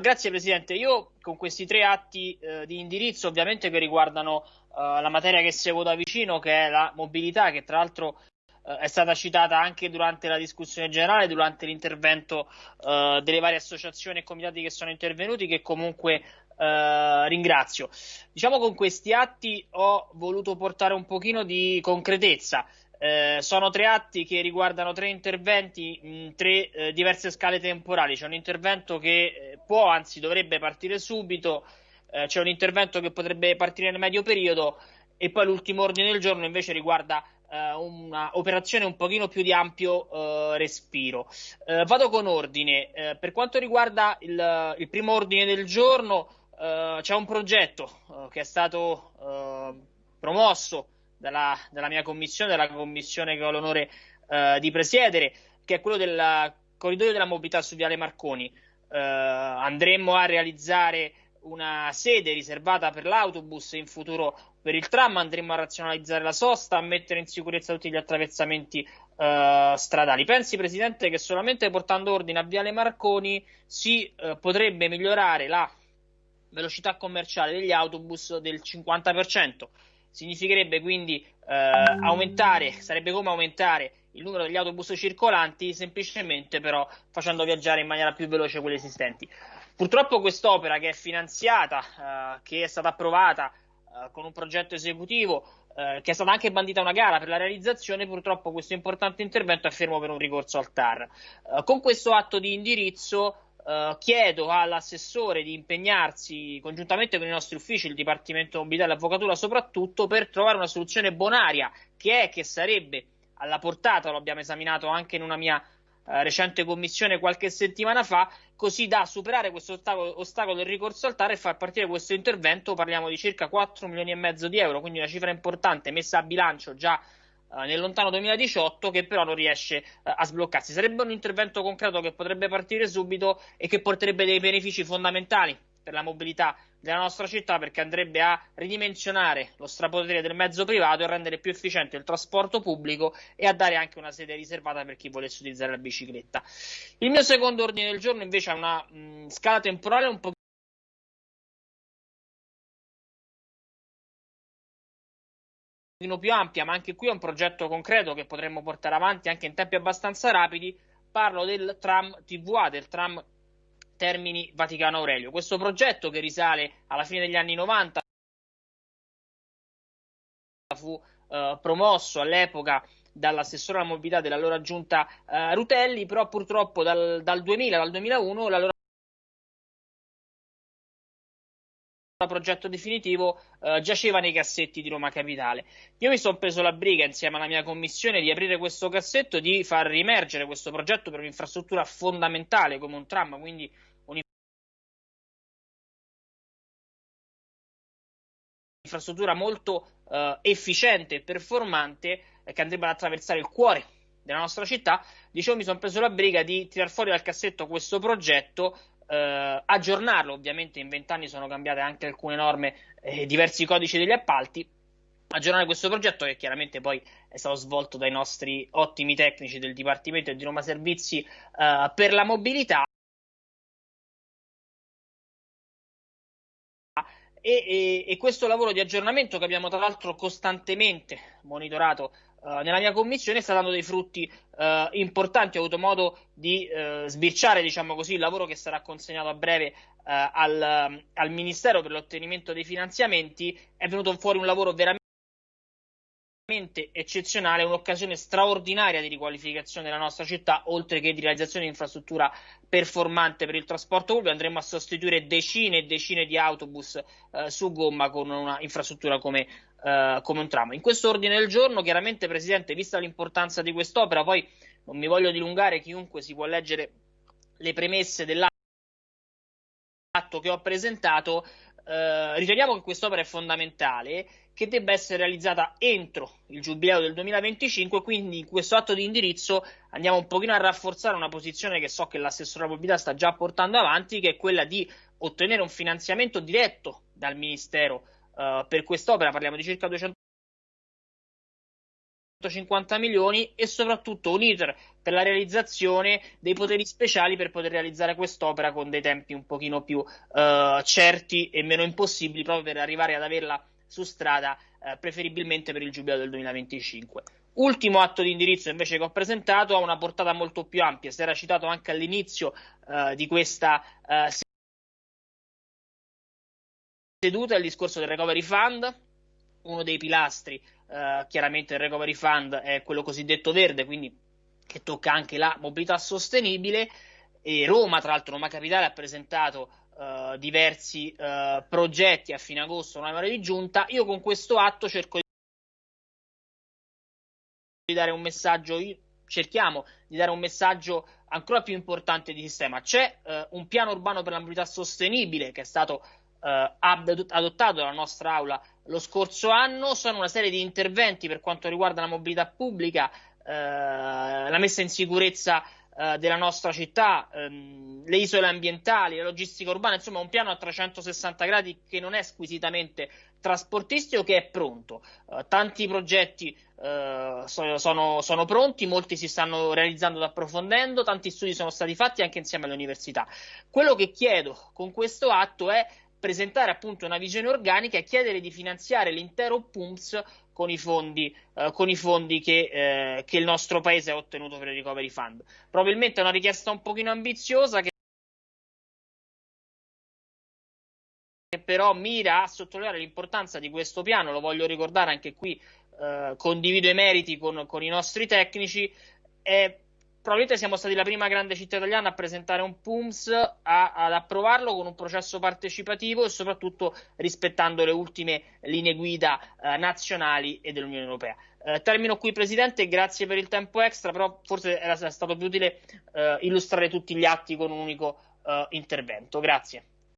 Grazie Presidente. Io con questi tre atti uh, di indirizzo, ovviamente che riguardano uh, la materia che seguo da vicino, che è la mobilità, che tra l'altro è stata citata anche durante la discussione generale, durante l'intervento delle varie associazioni e comitati che sono intervenuti, che comunque ringrazio. Diciamo con questi atti ho voluto portare un pochino di concretezza eh, sono tre atti che riguardano tre interventi in tre eh, diverse scale temporali. C'è un intervento che eh, può, anzi dovrebbe partire subito, eh, c'è un intervento che potrebbe partire nel medio periodo e poi l'ultimo ordine del giorno invece riguarda eh, un'operazione un pochino più di ampio respiro. vado con ordine. per quanto riguarda il, il, primo ordine del giorno, c'è un progetto che è stato promosso dalla, dalla, mia commissione, della commissione che ho l'onore eh, di presiedere, che è quello del corridoio della mobilità su Viale Marconi. Eh, andremo a realizzare una sede riservata per l'autobus in futuro per il tram, andremo a razionalizzare la sosta, a mettere in sicurezza tutti gli attraversamenti eh, stradali. Pensi, Presidente, che solamente portando ordine a Viale Marconi si eh, potrebbe migliorare la velocità commerciale degli autobus del 50%. Significherebbe quindi eh, aumentare, sarebbe come aumentare il numero degli autobus circolanti, semplicemente però facendo viaggiare in maniera più veloce quelli esistenti. Purtroppo quest'opera che è finanziata, eh, che è stata approvata eh, con un progetto esecutivo, eh, che è stata anche bandita una gara per la realizzazione, purtroppo questo importante intervento è fermo per un ricorso al TAR. Eh, con questo atto di indirizzo Uh, chiedo all'assessore di impegnarsi congiuntamente con i nostri uffici, il Dipartimento Mobilità e l'Avvocatura soprattutto, per trovare una soluzione bonaria che è che sarebbe alla portata, lo abbiamo esaminato anche in una mia uh, recente commissione qualche settimana fa, così da superare questo ostacolo, ostacolo del ricorso al TAR e far partire questo intervento. Parliamo di circa 4 milioni e mezzo di euro, quindi una cifra importante messa a bilancio già eh, nel lontano 2018 che però non riesce eh, a sbloccarsi. Sarebbe un intervento concreto che potrebbe partire subito e che porterebbe dei benefici fondamentali per la mobilità della nostra città perché andrebbe a ridimensionare lo strapotere del mezzo privato e rendere più efficiente il trasporto pubblico e a dare anche una sede riservata per chi volesse utilizzare la bicicletta. Il mio secondo ordine del giorno invece ha una mh, scala temporale un po' più ampia, ma anche qui è un progetto concreto che potremmo portare avanti anche in tempi abbastanza rapidi. Parlo del tram TVA, del tram Termini Vaticano Aurelio. Questo progetto che risale alla fine degli anni 90 fu eh, promosso all'epoca dall'assessore alla mobilità dell'allora giunta eh, Rutelli, però purtroppo dal, dal 2000 dal 2001 l'allora progetto definitivo eh, giaceva nei cassetti di Roma Capitale. Io mi sono preso la briga insieme alla mia commissione di aprire questo cassetto, di far rimergere questo progetto per un'infrastruttura fondamentale come un tram, quindi un'infrastruttura molto eh, efficiente e performante eh, che andrebbe ad attraversare il cuore della nostra città. Dicevo, mi sono preso la briga di tirar fuori dal cassetto questo progetto eh, aggiornarlo, ovviamente in vent'anni sono cambiate anche alcune norme e eh, diversi codici degli appalti, aggiornare questo progetto che chiaramente poi è stato svolto dai nostri ottimi tecnici del Dipartimento di Roma Servizi eh, per la mobilità. E, e, e, questo lavoro di aggiornamento che abbiamo tra l'altro costantemente monitorato uh, nella mia commissione sta dando dei frutti uh, importanti. Ho avuto modo di uh, sbirciare, diciamo così, il lavoro che sarà consegnato a breve al, al Ministero per l'ottenimento dei finanziamenti. È venuto fuori un lavoro veramente eccezionale, un'occasione straordinaria di riqualificazione della nostra città, oltre che di realizzazione di infrastruttura performante per il trasporto pubblico. Andremo a sostituire decine e decine di autobus eh, su gomma con una infrastruttura come, eh, come, un tram. In questo ordine del giorno, chiaramente, Presidente, vista l'importanza di quest'opera, poi non mi voglio dilungare, chiunque si può leggere le premesse dell'atto che ho presentato, eh, riteniamo che quest'opera è fondamentale che debba essere realizzata entro il giubileo del 2025, quindi in questo atto di indirizzo andiamo un pochino a rafforzare una posizione che so che l'assessore alla mobilità sta già portando avanti, che è quella di ottenere un finanziamento diretto dal Ministero uh, per quest'opera, parliamo di circa 200 150 milioni e soprattutto un iter per la realizzazione dei poteri speciali per poter realizzare quest'opera con dei tempi un pochino più uh, certi e meno impossibili proprio per arrivare ad averla su strada uh, preferibilmente per il giubileo del 2025. Ultimo atto di indirizzo invece che ho presentato ha una portata molto più ampia, si era citato anche all'inizio di questa seduta il discorso del recovery fund, uno dei pilastri eh, chiaramente il recovery fund è quello cosiddetto verde, quindi che tocca anche la mobilità sostenibile e Roma, tra l'altro Roma Capitale ha presentato eh, diversi eh, progetti a fine agosto, una di giunta. Io con questo atto cerco di dare un messaggio, cerchiamo di dare un messaggio ancora più importante di sistema. C'è eh, un piano urbano per la mobilità sostenibile che è stato eh, adottato dalla nostra aula lo scorso anno. Sono una serie di interventi per quanto riguarda la mobilità pubblica, eh, la messa in sicurezza eh, della nostra città, ehm, le isole ambientali, la logistica urbana, insomma un piano a 360 gradi che non è squisitamente trasportistico, che è pronto. Eh, tanti progetti eh, sono, sono, pronti, molti si stanno realizzando ed approfondendo, tanti studi sono stati fatti anche insieme alle università. Quello che chiedo con questo atto è presentare appunto una visione organica e chiedere di finanziare l'intero PUMS con i fondi, eh, con i fondi che, eh, che, il nostro paese ha ottenuto per il Recovery Fund. Probabilmente è una richiesta un pochino ambiziosa che però mira a sottolineare l'importanza di questo piano, lo voglio ricordare anche qui, eh, condivido i meriti con, con i nostri tecnici, è probabilmente siamo stati la prima grande città italiana a presentare un PUMS, a, ad approvarlo con un processo partecipativo e soprattutto rispettando le ultime linee guida eh, nazionali e dell'Unione Europea. Eh, termino qui, Presidente, grazie per il tempo extra, però forse era stato più utile eh, illustrare tutti gli atti con un unico eh, intervento. Grazie.